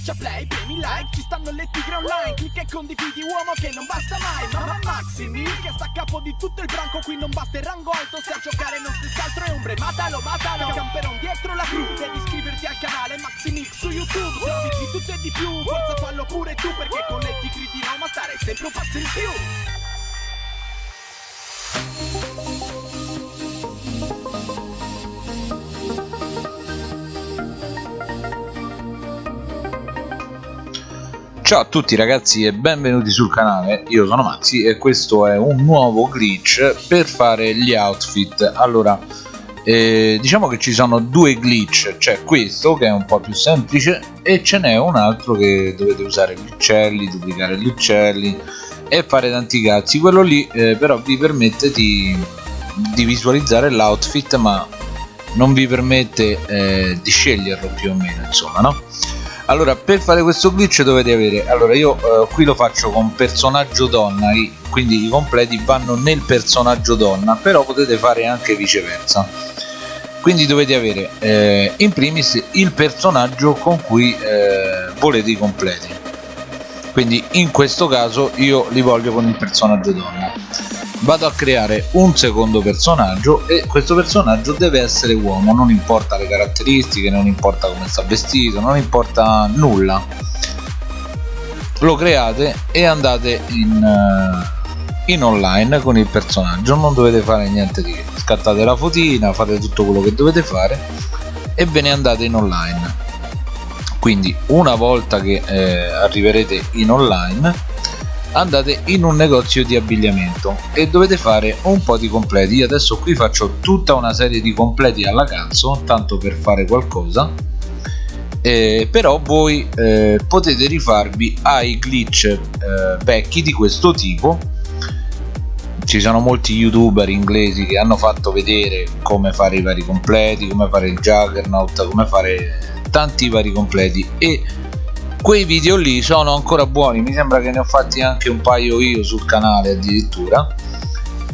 Schiaccia play, premi like, ci stanno le tigre online Clicca e condividi uomo che non basta mai Mamma Maximi che sta a capo di tutto il branco Qui non basta il rango alto, se a giocare non stessi altro è ombre Matalo, matalo, camperon dietro la crew Devi iscriverti al canale Maximix su YouTube Servizi di tutto e di più, forza fallo pure tu Perché con le tigre di Roma stare sempre un passo in più Ciao a tutti ragazzi e benvenuti sul canale, io sono Maxi e questo è un nuovo glitch per fare gli outfit. Allora, eh, diciamo che ci sono due glitch, c'è questo che è un po' più semplice e ce n'è un altro che dovete usare gli uccelli, duplicare gli uccelli e fare tanti cazzi. Quello lì eh, però vi permette di, di visualizzare l'outfit ma non vi permette eh, di sceglierlo più o meno insomma no? Allora per fare questo glitch dovete avere allora io eh, qui lo faccio con personaggio donna quindi i completi vanno nel personaggio donna però potete fare anche viceversa. Quindi dovete avere eh, in primis il personaggio con cui eh, volete i completi. Quindi in questo caso io li voglio con il personaggio donna vado a creare un secondo personaggio e questo personaggio deve essere uomo non importa le caratteristiche non importa come sta vestito non importa nulla. Lo create e andate in, uh, in online con il personaggio non dovete fare niente di che. Scattate la fotina fate tutto quello che dovete fare e ve ne andate in online. Quindi una volta che eh, arriverete in online andate in un negozio di abbigliamento e dovete fare un po' di completi. Io adesso qui faccio tutta una serie di completi alla cazzo tanto per fare qualcosa. Eh, però voi eh, potete rifarvi ai glitch eh, vecchi di questo tipo. Ci sono molti youtuber inglesi che hanno fatto vedere come fare i vari completi come fare il juggernaut come fare tanti vari completi. E quei video lì sono ancora buoni. Mi sembra che ne ho fatti anche un paio io sul canale addirittura.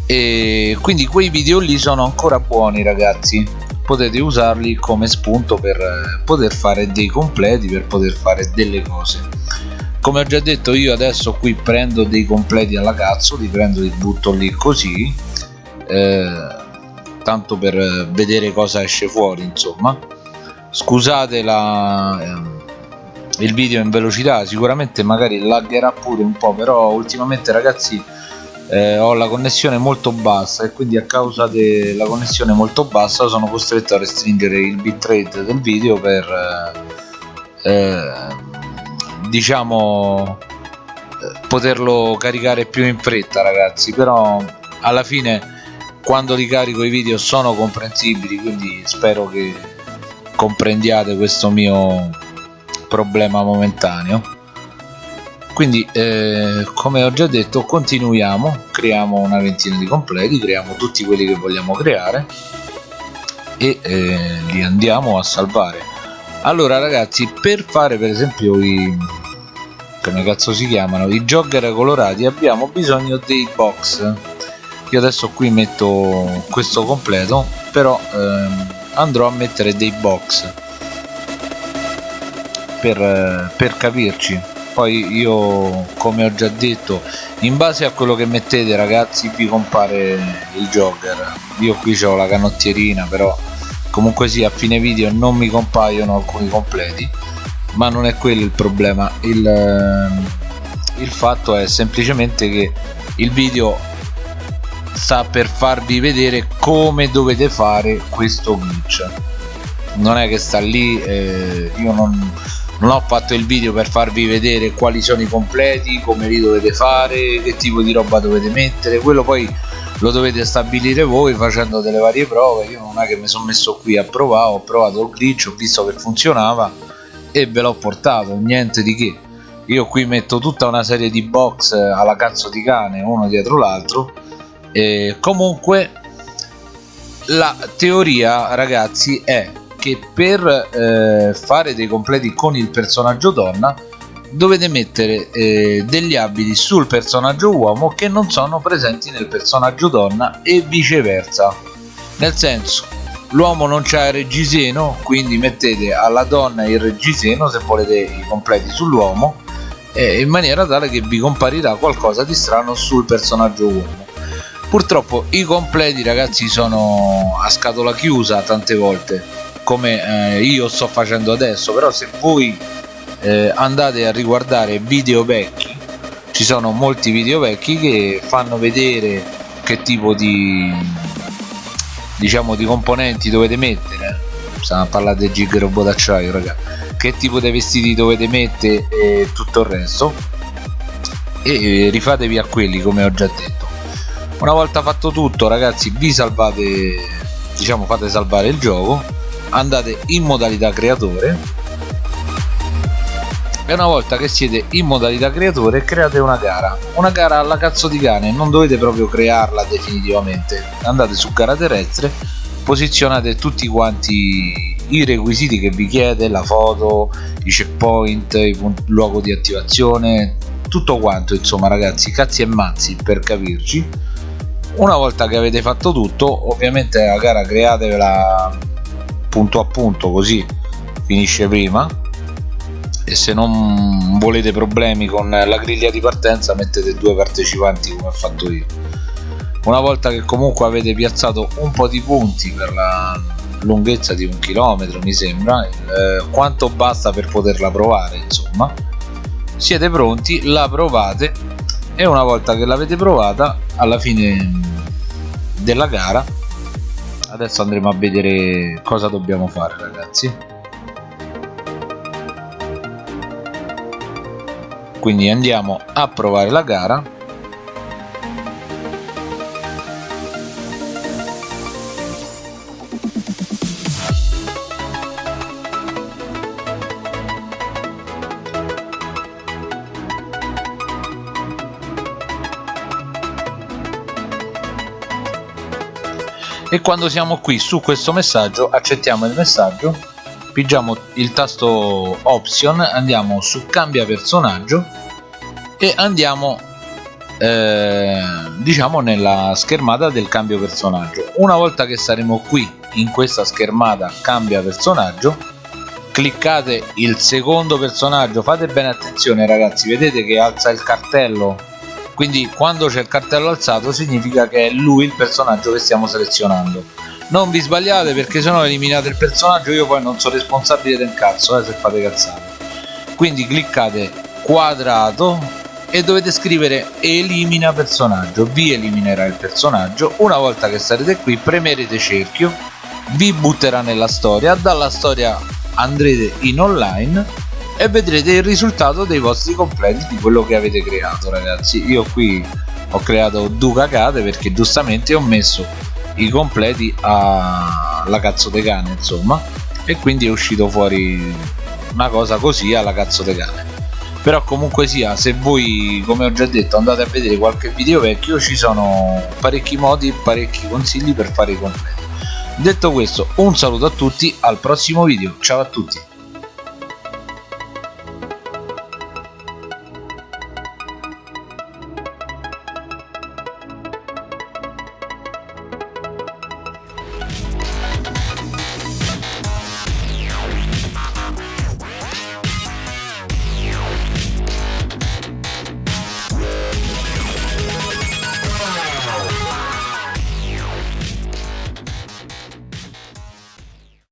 E quindi quei video lì sono ancora buoni ragazzi. Potete usarli come spunto per eh, poter fare dei completi per poter fare delle cose. Come ho già detto io adesso qui prendo dei completi alla cazzo li prendo li butto lì così eh, tanto per eh, vedere cosa esce fuori insomma. Scusate la eh, il video in velocità sicuramente magari laggerà pure un po' però ultimamente ragazzi eh, ho la connessione molto bassa e quindi a causa della connessione molto bassa sono costretto a restringere il bitrate del video per eh, eh diciamo eh, poterlo caricare più in fretta ragazzi. Però alla fine quando li carico i video sono comprensibili quindi spero che comprendiate questo mio problema momentaneo. Quindi eh, come ho già detto continuiamo creiamo una ventina di completi creiamo tutti quelli che vogliamo creare e eh, li andiamo a salvare. Allora ragazzi per fare per esempio i come cazzo si chiamano i jogger colorati abbiamo bisogno dei box. Io adesso qui metto questo completo però ehm, andrò a mettere dei box per, per capirci. Poi io come ho già detto in base a quello che mettete ragazzi vi compare il jogger io qui ho la canottierina però comunque sì a fine video non mi compaiono alcuni completi ma non è quello il problema. Il, il fatto è semplicemente che il video sta per farvi vedere come dovete fare questo glitch. Non è che sta lì eh, io non non ho fatto il video per farvi vedere quali sono i completi come li dovete fare che tipo di roba dovete mettere. Quello poi lo dovete stabilire voi facendo delle varie prove. Io non è che mi sono messo qui a provare ho provato il glitch ho visto che funzionava e ve l'ho portato niente di che. Io qui metto tutta una serie di box alla cazzo di cane uno dietro l'altro. E comunque la teoria ragazzi è che per eh, fare dei completi con il personaggio donna dovete mettere eh, degli abiti sul personaggio uomo che non sono presenti nel personaggio donna e viceversa. Nel senso l'uomo non c'ha il reggiseno quindi mettete alla donna il reggiseno se volete i completi sull'uomo in maniera tale che vi comparirà qualcosa di strano sul personaggio uomo. Purtroppo i completi ragazzi sono a scatola chiusa tante volte come eh, io sto facendo adesso però se voi eh, andate a riguardare video vecchi ci sono molti video vecchi che fanno vedere che tipo di diciamo di componenti dovete mettere. Stiamo a parlare del gig robot d'acciaio raga. Che tipo di vestiti dovete mettere e tutto il resto. E rifatevi a quelli come ho già detto. Una volta fatto tutto ragazzi vi salvate diciamo fate salvare il gioco andate in modalità creatore. E una volta che siete in modalità creatore create una gara. Una gara alla cazzo di cane non dovete proprio crearla definitivamente. Andate su gara terrestre posizionate tutti quanti i requisiti che vi chiede la foto i checkpoint il luogo di attivazione tutto quanto insomma ragazzi cazzi e mazzi per capirci. Una volta che avete fatto tutto ovviamente la gara createvela punto a punto così finisce prima. E se non volete problemi con la griglia di partenza mettete due partecipanti come ho fatto io. Una volta che comunque avete piazzato un po' di punti per la lunghezza di un chilometro mi sembra eh, quanto basta per poterla provare insomma siete pronti la provate e una volta che l'avete provata alla fine della gara adesso andremo a vedere cosa dobbiamo fare ragazzi. Quindi andiamo a provare la gara e quando siamo qui su questo messaggio accettiamo il messaggio pigiamo il tasto option andiamo su cambia personaggio e andiamo eh, diciamo nella schermata del cambio personaggio. Una volta che saremo qui in questa schermata cambia personaggio cliccate il secondo personaggio fate bene attenzione ragazzi vedete che alza il cartello quindi quando c'è il cartello alzato significa che è lui il personaggio che stiamo selezionando. Non vi sbagliate perché se no eliminate il personaggio io poi non sono responsabile del cazzo eh, se fate cazzate. Quindi cliccate quadrato e dovete scrivere elimina personaggio vi eliminerà il personaggio. Una volta che sarete qui premerete cerchio vi butterà nella storia dalla storia andrete in online e vedrete il risultato dei vostri completi di quello che avete creato ragazzi. Io qui ho creato due cacate perché giustamente ho messo i completi alla cazzo de cane insomma e quindi è uscito fuori una cosa così alla cazzo de cane. Però comunque sia se voi come ho già detto andate a vedere qualche video vecchio ci sono parecchi modi parecchi consigli per fare i completi. Detto questo un saluto a tutti al prossimo video. Ciao a tutti